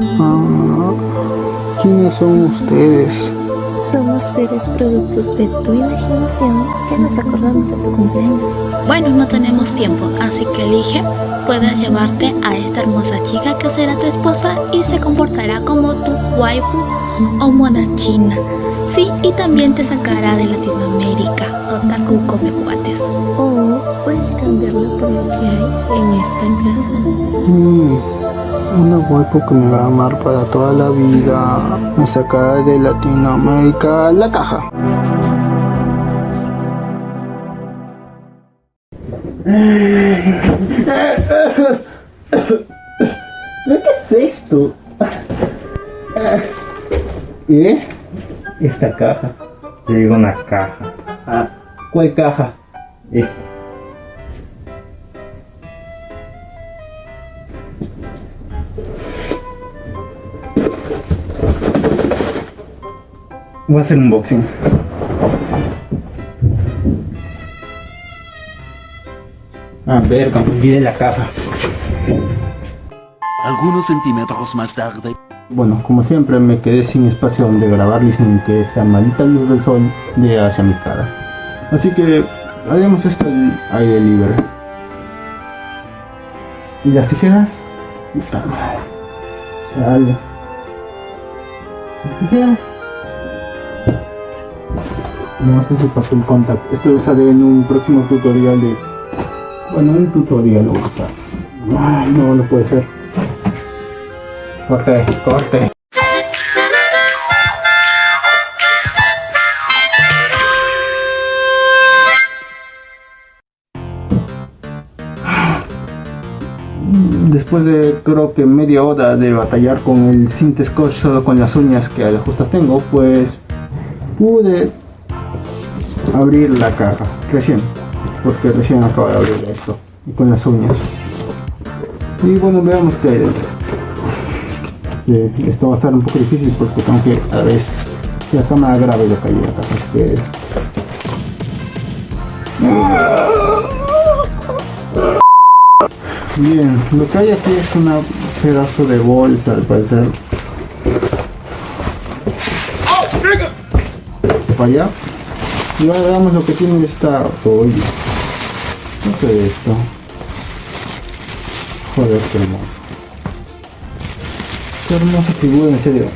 Ah, ¿Quiénes son ustedes? Somos seres productos de tu imaginación que nos acordamos de tu cumpleaños. Bueno, no tenemos tiempo, así que elige. Puedes llevarte a esta hermosa chica que será tu esposa y se comportará como tu waifu o moda china. Sí, y también te sacará de Latinoamérica, otaku come cuates. O puedes cambiarlo por lo que hay en esta caja. Mm, una waifu que me va a amar para toda la vida. Me sacará de Latinoamérica la caja. ¿Qué es esto? ¿Eh? Esta caja. Te digo una caja. Ah, ¿Cuál caja? Esta. Voy a hacer un unboxing. A ver, olvidé la caja. Algunos centímetros más tarde. Bueno, como siempre me quedé sin espacio donde grabar y sin que esa maldita luz del sol llegue hacia mi cara. Así que haremos esto al aire libre. ¿Y las tijeras? Puta madre. Chale. ¿Las tijeras? No, este es el papel contact. Esto lo usaré en un próximo tutorial de... Bueno, un tutorial lo a. Ay, no, no puede ser. Corte, corte. Después de creo que media hora de batallar con el Cint Scotch solo con las uñas que justas tengo, pues pude abrir la caja recién, porque recién acabo de abrir esto y con las uñas. Y bueno, veamos qué hay dentro esto va a ser un poco difícil porque tengo que a ver si la cámara grave lo caí acá así que bien lo que hay aquí es un pedazo de bolsa al parecer para allá y ahora veamos lo que tiene esta oye ¿qué es esto? joder qué hermoso Qué hermosa figura, en serio.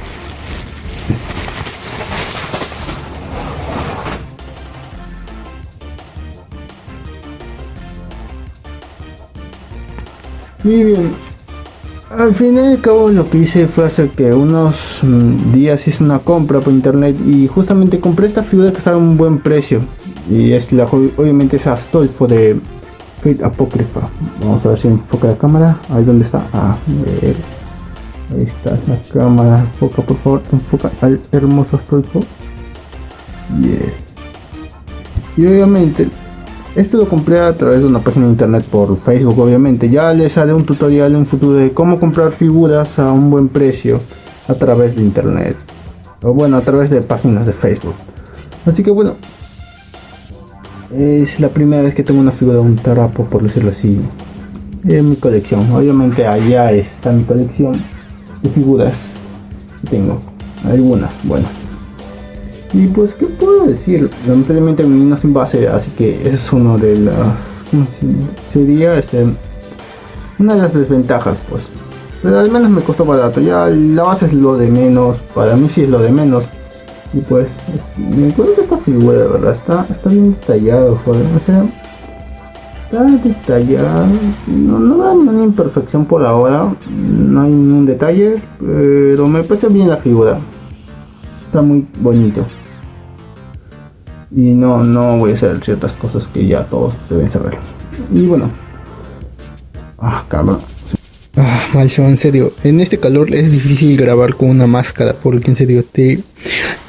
Y bien, al final y al cabo lo que hice fue hacer que unos mm, días hice una compra por internet y justamente compré esta figura que estaba a un buen precio. Y es la obviamente es Astolfo de Fate Apocrypha. Vamos a ver si enfoca la cámara. Ahí donde está. Ah, ver. Ahí está la cámara. Enfoca por favor, enfoca al hermoso Astolfo. Yes. Y obviamente esto lo compré a través de una página de internet por Facebook obviamente. Ya les haré un tutorial en futuro de cómo comprar figuras a un buen precio a través de internet. O bueno, a través de páginas de Facebook. Así que bueno. Es la primera vez que tengo una figura de un tarapo, por decirlo así. En mi colección. Obviamente allá está mi colección de figuras. Tengo algunas, bueno. Y pues, ¿qué puedo decir? Lamentablemente mi no sin base, así que es uno de las... ¿cómo se- Sería este... Una de las desventajas, pues. Pero al menos me costó barato. Ya la base es lo de menos. Para mí sí es lo de menos. Y pues, es- me encuentro esta figura, de verdad. Está, está bien detallado, joder. O sea, está detallado. No, no da ninguna imperfección por ahora. No hay ningún detalle. Pero me parece bien la figura. Está muy bonito y no, no voy a hacer ciertas cosas que ya todos deben saber. Y bueno. Ah, cabrón. Ah, Malcio, en serio, en este calor es difícil grabar con una máscara porque en serio te,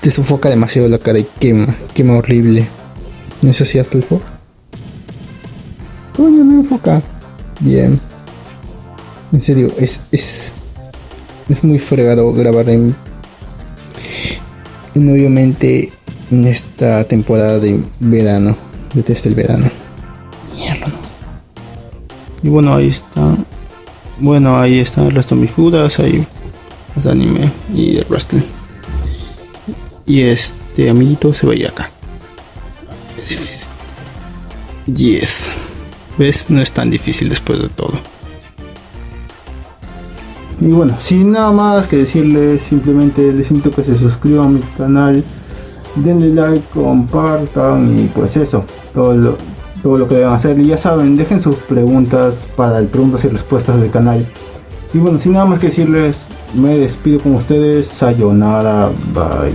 te sofoca demasiado la cara y quema, quema horrible. ¿No es así, Astolfo? Coño, no enfoca. Bien. En serio, es, es, es muy fregado grabar en, en obviamente en esta temporada de verano. Detesto el verano. Mierda. Y bueno, ahí está. Bueno, ahí están el resto de mis figuras. Ahí de anime y de wrestling. Y este amiguito se veía acá. Es difícil. Yes. ¿Ves? No es tan difícil después de todo. Y bueno, sin nada más que decirles, simplemente les invito a que se suscriban a mi canal, denle like, compartan y pues eso, todo lo, todo lo que deben hacer. Y ya saben, dejen sus preguntas para el preguntas y respuestas del canal. Y bueno, sin nada más que decirles, me despido con ustedes. Sayonara, bye.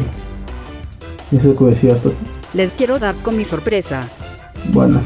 Eso es lo que decía esto. Les quiero dar con mi sorpresa. Bueno,